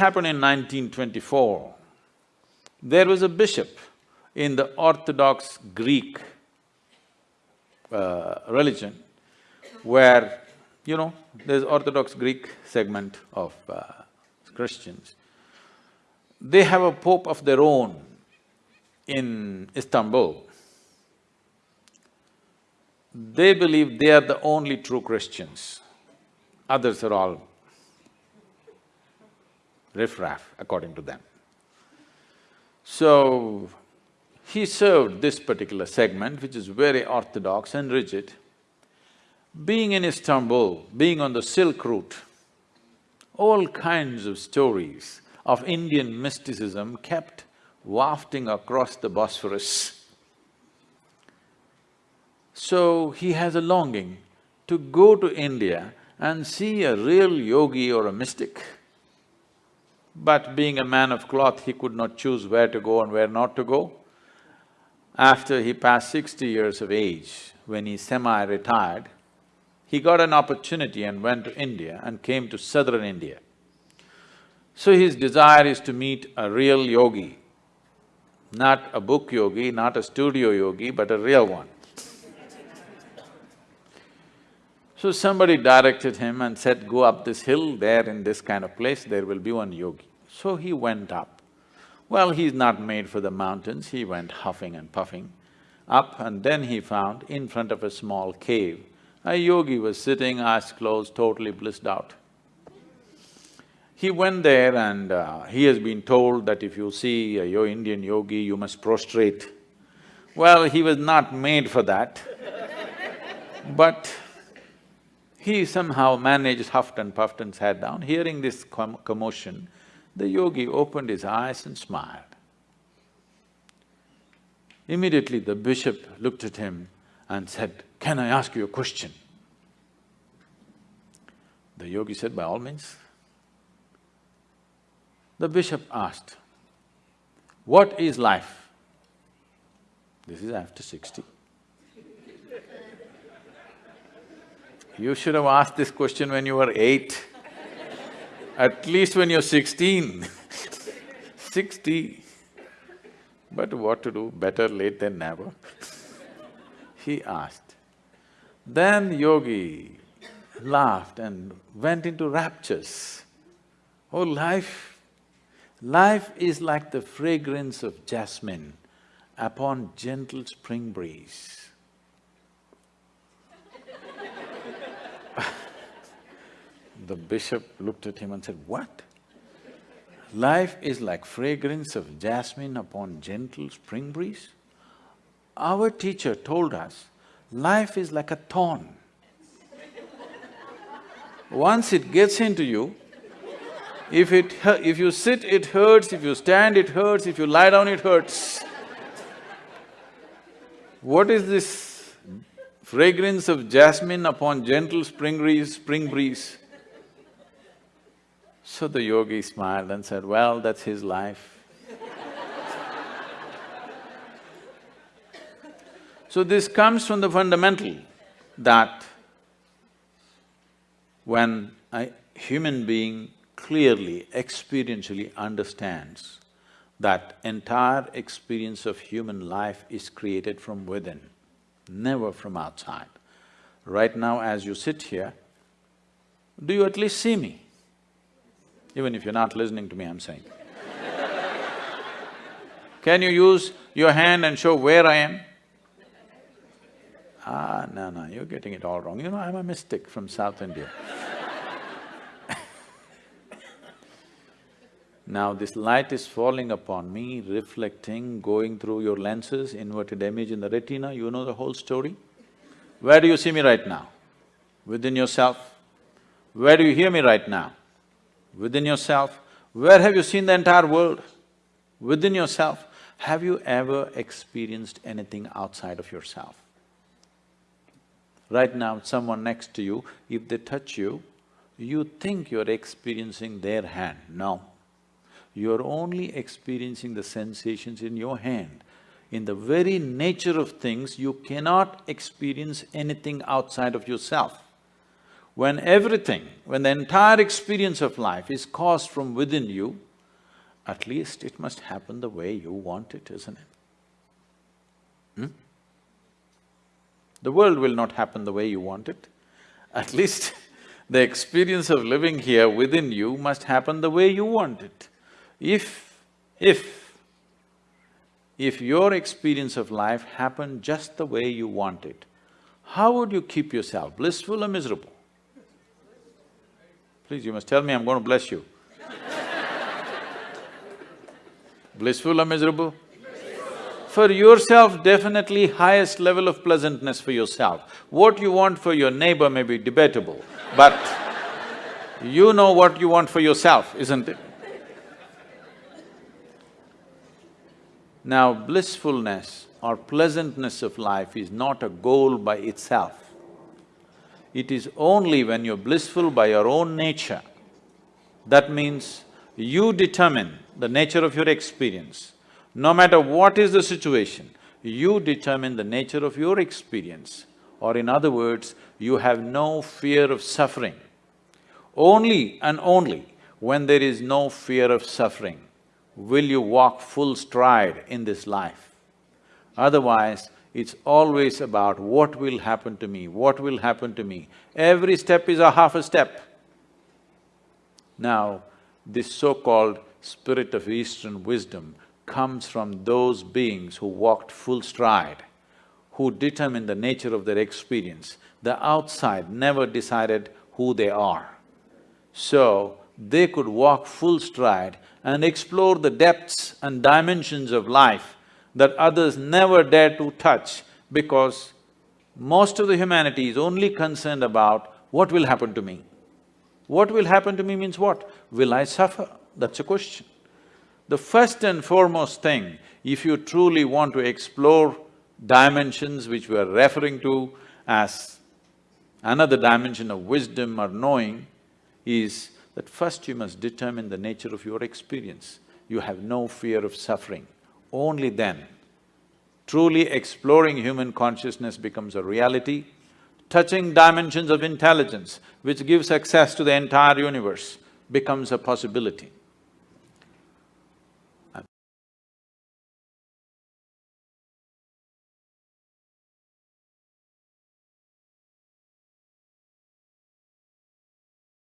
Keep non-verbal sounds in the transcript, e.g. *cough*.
happened in 1924. There was a bishop in the Orthodox Greek uh, religion where, you know, there's Orthodox Greek segment of uh, Christians. They have a pope of their own in Istanbul. They believe they are the only true Christians, others are all riffraff according to them. So, he served this particular segment which is very orthodox and rigid. Being in Istanbul, being on the Silk Route, all kinds of stories of Indian mysticism kept wafting across the Bosphorus. So he has a longing to go to India and see a real yogi or a mystic. But being a man of cloth, he could not choose where to go and where not to go. After he passed sixty years of age, when he semi-retired, he got an opportunity and went to India and came to southern India. So his desire is to meet a real yogi, not a book yogi, not a studio yogi, but a real one. So somebody directed him and said, go up this hill, there in this kind of place, there will be one yogi. So he went up. Well, he's not made for the mountains, he went huffing and puffing up and then he found in front of a small cave, a yogi was sitting, eyes closed, totally blissed out. He went there and uh, he has been told that if you see a yo Indian yogi, you must prostrate. Well, he was not made for that, but he somehow managed, huffed and puffed and sat down. Hearing this com commotion, the yogi opened his eyes and smiled. Immediately the bishop looked at him and said, can I ask you a question? The yogi said, by all means. The bishop asked, what is life? This is after sixty. You should have asked this question when you were eight, at least when you're sixteen *laughs* sixty. But what to do, better late than never he asked. Then yogi laughed and went into raptures. Oh, life, life is like the fragrance of jasmine upon gentle spring breeze. The bishop looked at him and said, what? Life is like fragrance of jasmine upon gentle spring breeze? Our teacher told us, life is like a thorn. Once it gets into you, if it… if you sit, it hurts, if you stand, it hurts, if you lie down, it hurts. What is this fragrance of jasmine upon gentle spring breeze, spring breeze? So the yogi smiled and said, well, that's his life. *laughs* so this comes from the fundamental that when a human being clearly, experientially understands that entire experience of human life is created from within, never from outside. Right now as you sit here, do you at least see me? Even if you're not listening to me, I'm saying. Can you use your hand and show where I am? Ah, no, no, you're getting it all wrong. You know, I'm a mystic from South India. *laughs* now this light is falling upon me, reflecting, going through your lenses, inverted image in the retina, you know the whole story? Where do you see me right now? Within yourself? Where do you hear me right now? Within yourself. Where have you seen the entire world? Within yourself. Have you ever experienced anything outside of yourself? Right now, someone next to you, if they touch you, you think you're experiencing their hand. No. You're only experiencing the sensations in your hand. In the very nature of things, you cannot experience anything outside of yourself. When everything, when the entire experience of life is caused from within you, at least it must happen the way you want it, isn't it? Hmm? The world will not happen the way you want it. At *laughs* least the experience of living here within you must happen the way you want it. If… if… if your experience of life happened just the way you want it, how would you keep yourself, blissful or miserable? Please, you must tell me, I'm going to bless you. blissful or miserable? For yourself, definitely highest level of pleasantness for yourself. What you want for your neighbor may be debatable, but you know what you want for yourself, isn't it? Now, blissfulness or pleasantness of life is not a goal by itself. It is only when you're blissful by your own nature, that means you determine the nature of your experience. No matter what is the situation, you determine the nature of your experience. Or in other words, you have no fear of suffering. Only and only when there is no fear of suffering will you walk full stride in this life. Otherwise, it's always about what will happen to me, what will happen to me. Every step is a half a step. Now, this so-called spirit of Eastern wisdom comes from those beings who walked full stride, who determined the nature of their experience. The outside never decided who they are. So, they could walk full stride and explore the depths and dimensions of life that others never dare to touch because most of the humanity is only concerned about what will happen to me. What will happen to me means what? Will I suffer? That's a question. The first and foremost thing, if you truly want to explore dimensions which we are referring to as another dimension of wisdom or knowing, is that first you must determine the nature of your experience. You have no fear of suffering. Only then, truly exploring human consciousness becomes a reality, touching dimensions of intelligence which gives access to the entire universe becomes a possibility.